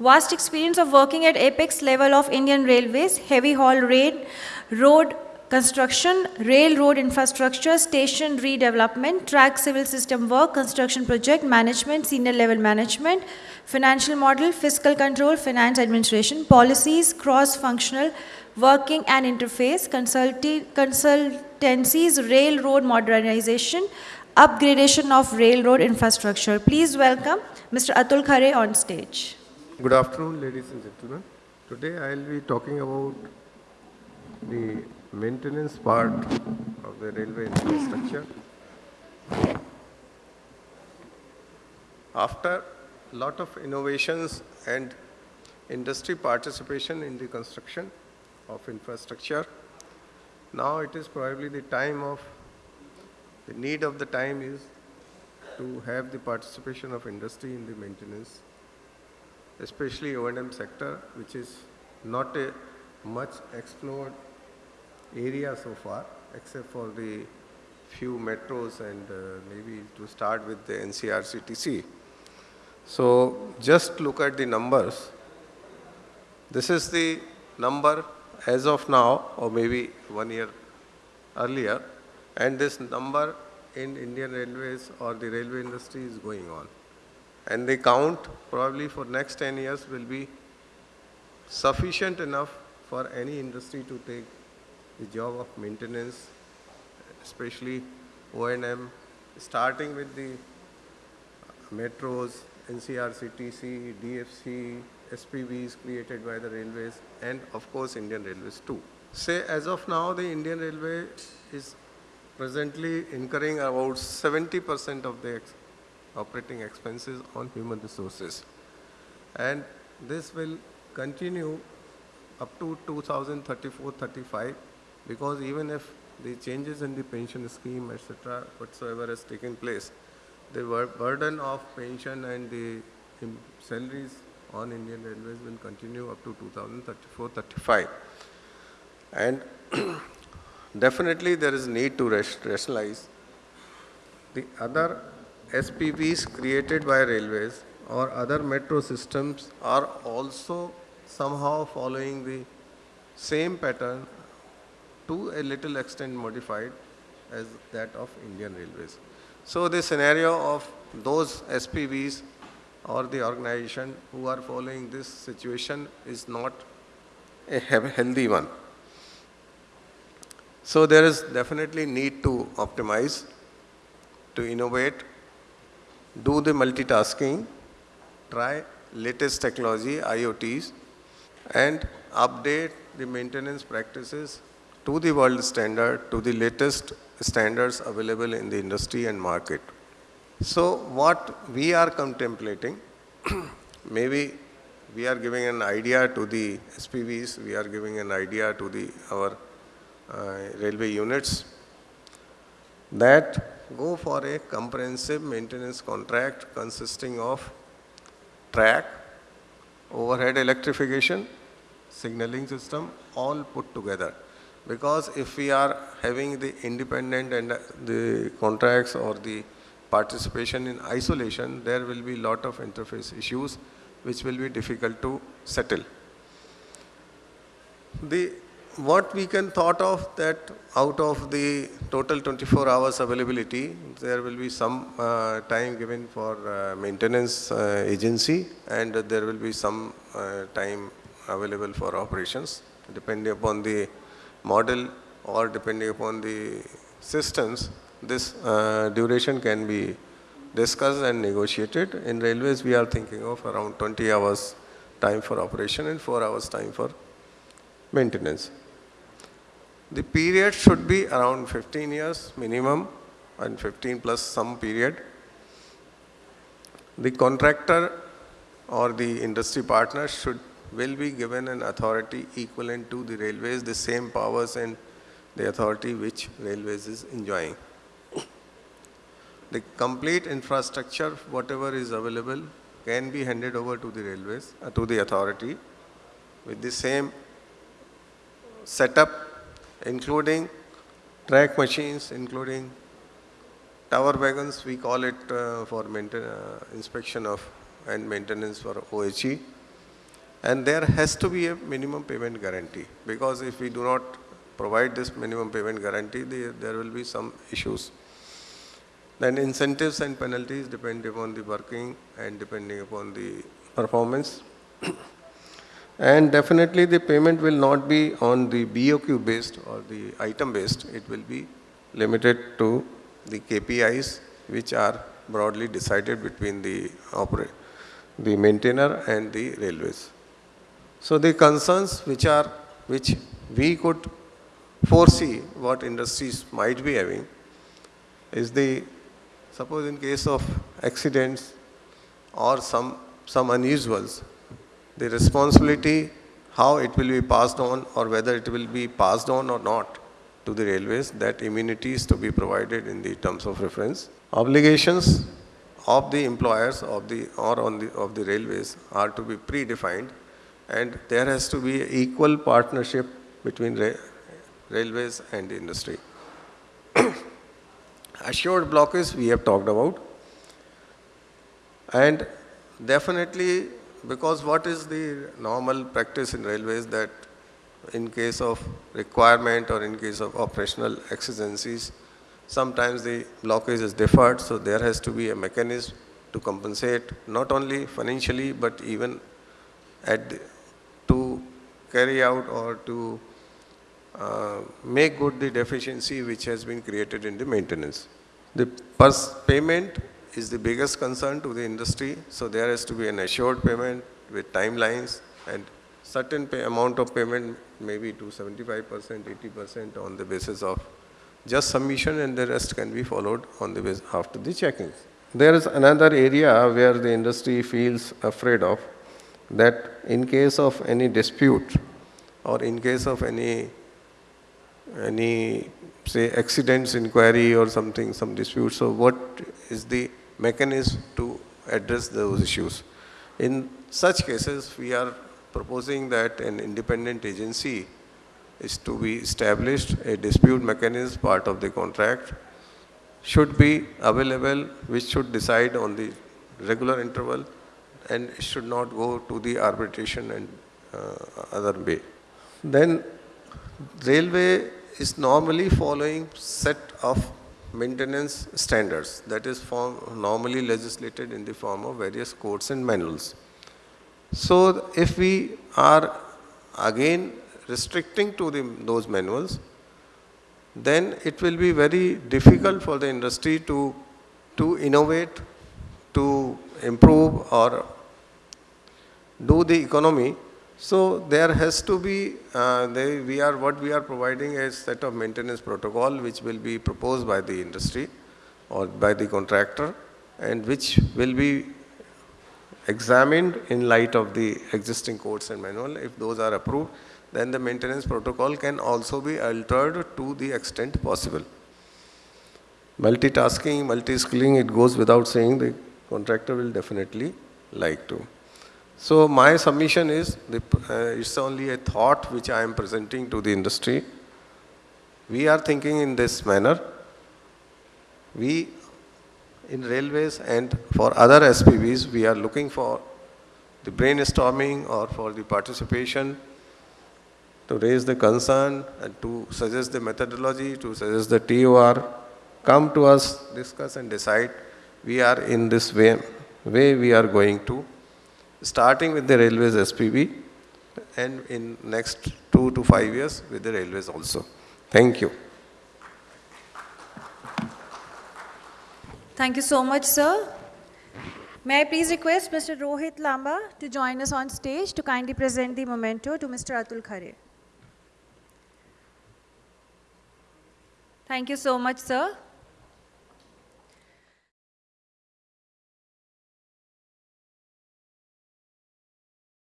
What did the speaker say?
Vast experience of working at apex level of Indian Railways, heavy haul rail, road construction, railroad infrastructure, station redevelopment, track civil system work, construction project, management, senior level management, financial model, fiscal control, finance administration, policies, cross-functional, working and interface, consultancies, railroad modernization, upgradation of railroad infrastructure. Please welcome Mr. Atul Khare on stage. Good afternoon, ladies and gentlemen. Today I will be talking about the maintenance part of the railway infrastructure. After a lot of innovations and industry participation in the construction of infrastructure, now it is probably the time of, the need of the time is to have the participation of industry in the maintenance, especially O&M sector, which is not a much explored area so far, except for the few metros and uh, maybe to start with the NCRCTC. So just look at the numbers. This is the number as of now, or maybe one year earlier, and this number in Indian Railways or the railway industry is going on. And the count probably for next 10 years will be sufficient enough for any industry to take the job of maintenance, especially O&M, starting with the metros, NCRCTC, DFC, SPVs created by the railways, and of course Indian Railways too. Say as of now, the Indian Railway is presently incurring about 70% of the operating expenses on human resources. And this will continue up to 2034-35 because even if the changes in the pension scheme, etc., whatsoever has taken place, the burden of pension and the um, salaries on Indian Railways will continue up to 2034-35. And definitely there is need to rationalize the other SPVs created by railways or other metro systems are also somehow following the same pattern to a little extent modified as that of Indian Railways. So the scenario of those SPVs or the organization who are following this situation is not a healthy one. So there is definitely need to optimize, to innovate, do the multitasking, try latest technology, IoTs, and update the maintenance practices to the world standard, to the latest standards available in the industry and market. So what we are contemplating, maybe we are giving an idea to the SPVs, we are giving an idea to the our uh, railway units that go for a comprehensive maintenance contract consisting of track, overhead electrification, signaling system, all put together. Because if we are having the independent and the contracts or the participation in isolation, there will be lot of interface issues which will be difficult to settle. The what we can thought of that out of the total 24 hours availability, there will be some uh, time given for uh, maintenance uh, agency and there will be some uh, time available for operations depending upon the model or depending upon the systems, this uh, duration can be discussed and negotiated. In railways, we are thinking of around 20 hours time for operation and 4 hours time for maintenance. The period should be around 15 years minimum and 15 plus some period. The contractor or the industry partner should will be given an authority equivalent to the railways, the same powers and the authority which railways is enjoying. The complete infrastructure, whatever is available, can be handed over to the railways, uh, to the authority with the same setup, including track machines, including tower wagons, we call it uh, for uh, inspection of and maintenance for OHE And there has to be a minimum payment guarantee because if we do not provide this minimum payment guarantee, there, there will be some issues. Then incentives and penalties depend upon the working and depending upon the performance. And definitely the payment will not be on the BOQ based or the item based. It will be limited to the KPIs which are broadly decided between the operator, the maintainer and the railways. So the concerns which are, which we could foresee what industries might be having is the, suppose in case of accidents or some, some unusuals, the responsibility, how it will be passed on or whether it will be passed on or not to the railways, that immunity is to be provided in the terms of reference. Obligations of the employers of the, or on the, of the railways are to be predefined and there has to be equal partnership between ra railways and the industry. Assured blockage we have talked about and definitely because what is the normal practice in railways that in case of requirement or in case of operational exigencies, sometimes the blockage is deferred, so there has to be a mechanism to compensate not only financially but even at the, to carry out or to uh, make good the deficiency which has been created in the maintenance. The first payment is the biggest concern to the industry, so there has to be an assured payment with timelines and certain amount of payment maybe to 75%, 80% on the basis of just submission and the rest can be followed on the basis after the checking. There is another area where the industry feels afraid of that in case of any dispute or in case of any any say accidents inquiry or something some dispute so what is the mechanism to address those issues in such cases we are proposing that an independent agency is to be established, a dispute mechanism part of the contract should be available which should decide on the regular interval and should not go to the arbitration and uh, other way. Then railway is normally following set of maintenance standards that is form, normally legislated in the form of various codes and manuals. So if we are again restricting to the, those manuals, then it will be very difficult for the industry to, to innovate, to improve or do the economy. So there has to be, uh, they, we are, what we are providing a set of maintenance protocol which will be proposed by the industry or by the contractor and which will be examined in light of the existing codes and manual. If those are approved, then the maintenance protocol can also be altered to the extent possible. Multitasking, multi-skilling, it goes without saying the contractor will definitely like to. So my submission is, the, uh, it's only a thought which I am presenting to the industry. We are thinking in this manner. We in railways and for other SPVs, we are looking for the brainstorming or for the participation to raise the concern and to suggest the methodology, to suggest the TOR, come to us, discuss and decide. We are in this way, way we are going to, starting with the railways SPV and in next two to five years with the railways also. Thank you. Thank you so much, sir. May I please request Mr. Rohit Lamba to join us on stage to kindly present the memento to Mr. Atul Khare. Thank you so much, sir.